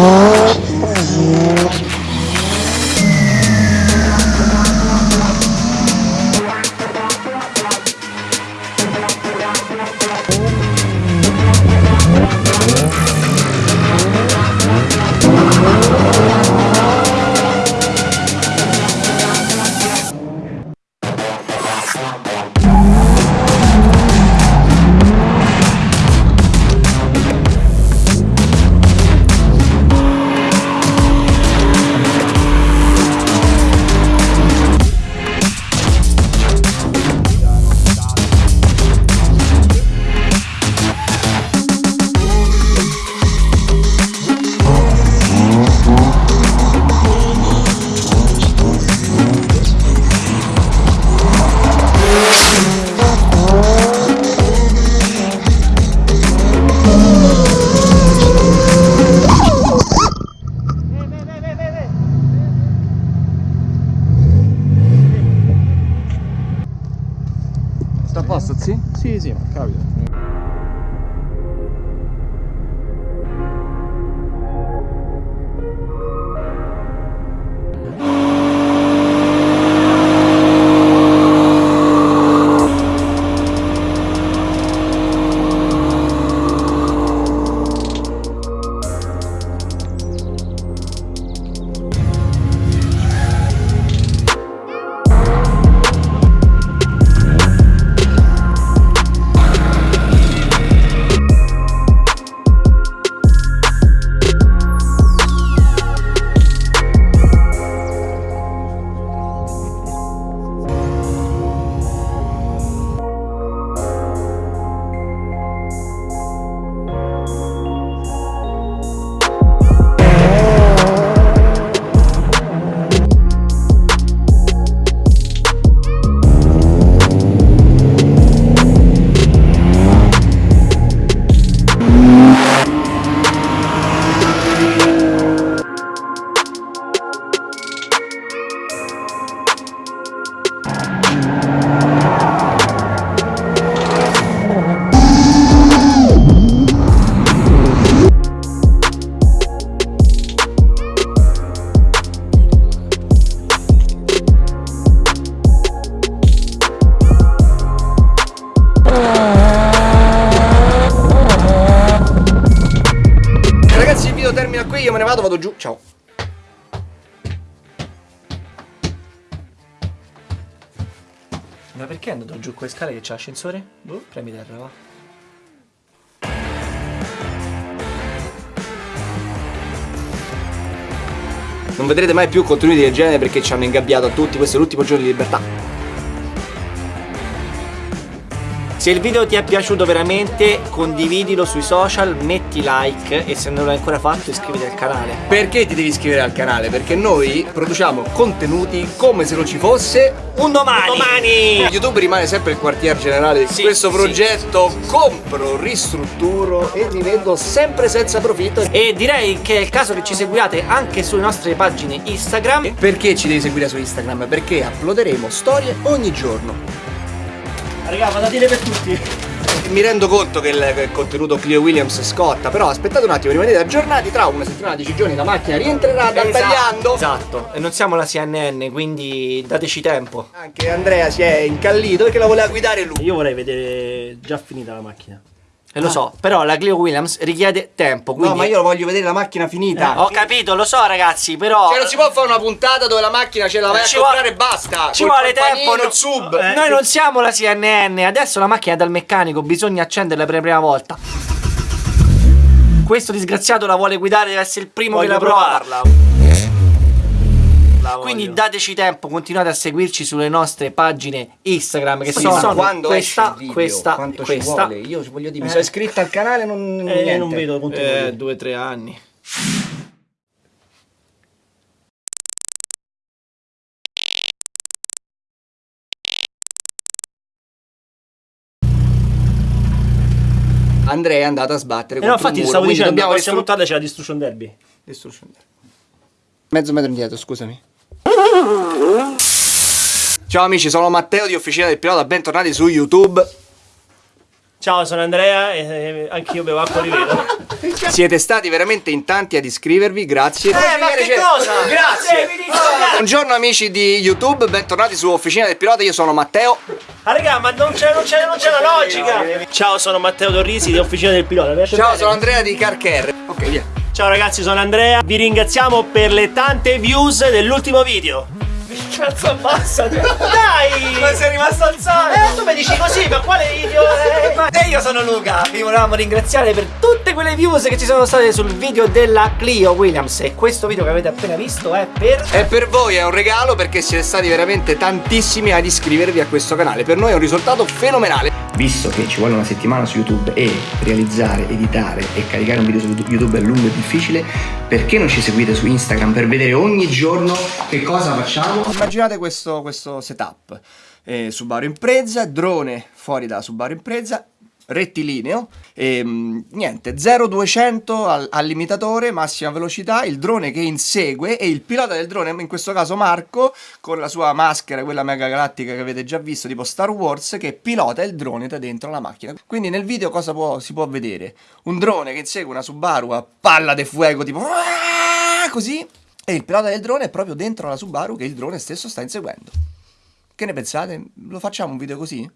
Oh. Posto, sì? Sì, sì, capita. Vado, vado giù, ciao. Ma perché è andato giù con le scale che c'è l'ascensore? Boh, premi terra, va. Non vedrete mai più contenuti del genere perché ci hanno ingabbiato a tutti, questo è l'ultimo giorno di libertà. Se il video ti è piaciuto veramente, condividilo sui social, metti like e se non l'hai ancora fatto iscriviti al canale. Perché ti devi iscrivere al canale? Perché noi produciamo contenuti come se non ci fosse Un domani! domani! YouTube rimane sempre il quartier generale di Sì, questo sì. progetto. Compro, ristrutturo e rivendo sempre senza profitto. E direi che è il caso che ci seguiate anche sulle nostre pagine Instagram. Perché ci devi seguire su Instagram? Perché uploaderemo storie ogni giorno. Raga, dire per tutti. Mi rendo conto che il, che il contenuto Clio Williams scotta, però aspettate un attimo, rimanete aggiornati, tra una settimana, 10 giorni la macchina rientrerà dal tagliando. Esatto, e non siamo la CNN, quindi dateci tempo. Anche Andrea si è incallito perché la voleva guidare lui. Io vorrei vedere già finita la macchina. E lo so, però la Clio Williams richiede tempo, quindi... No, ma io voglio vedere la macchina finita. Ho capito, lo so ragazzi, però... Cioè non si può fare una puntata dove la macchina ce la vai a Ci comprare vuole- e basta. Ci Col vuole tempo, no- il sub. Eh, Noi non siamo la CNN, adesso la macchina è dal meccanico, bisogna accenderla per la prima volta. Questo disgraziato la vuole guidare, deve essere il primo Voglio che la prova. provarla. Quindi voglio. dateci tempo, continuate a seguirci sulle nostre pagine Instagram che Sì, sono quando questa, esce il video, questa, quanto ci questa. vuole? Io voglio dire, mi sono iscritto al canale non Eh, niente. non vedo contenuti. Eh, due o tre anni. Andrea è andato a sbattere Eh no, infatti muro, stavo dicendo, la dobbiamo prossima puntata c'è la Destruction Derby. Destruction Derby. Mezzo metro indietro, scusami. Ciao amici, sono Matteo di Officina del Pilota, bentornati su YouTube. Ciao, sono Andrea e eh, anch'io bevo acqua rivedo. Siete stati veramente in tanti ad iscrivervi, grazie. Eh, ma che cosa? Grazie. Dire- Buongiorno amici di YouTube, bentornati su Officina del Pilota, io sono Matteo. Ah, raga, ma non c'è, non c'è, non c'è la logica. Ciao, sono Matteo Torrisi di Officina del Pilota. Ciao, bene? sono Andrea di Car Care. Ok, via. Ciao ragazzi, sono Andrea. Vi ringraziamo per le tante views dell'ultimo video. Cazzo abbassati Dai Ma sei rimasto alzato! Eh tu mi dici così ma quale video ma- E io sono Luca, vi volevamo ringraziare per tutte quelle views che ci sono state sul video della Clio Williams e questo video che avete appena visto è per... E per voi è un regalo perché siete stati veramente tantissimi ad iscrivervi a questo canale. Per noi è un risultato fenomenale. Visto che ci vuole una settimana su YouTube e realizzare, editare e caricare un video su YouTube è lungo e difficile, perché non ci seguite su Instagram per vedere ogni giorno che cosa facciamo? Immaginate questo, questo setup. Eh, Subaru Impreza, drone fuori da Subaru Impreza, rettilineo. E mh, niente 0200 al, al limitatore massima velocità. Il drone che insegue e il pilota del drone in questo caso Marco con la sua maschera quella mega galattica che avete già visto tipo Star Wars che pilota il drone da dentro la macchina. Quindi nel video cosa può, si può vedere? Un drone che insegue una Subaru a palla de fuego tipo così e il pilota del drone è proprio dentro la Subaru che il drone stesso sta inseguendo. Che ne pensate? Lo facciamo un video così?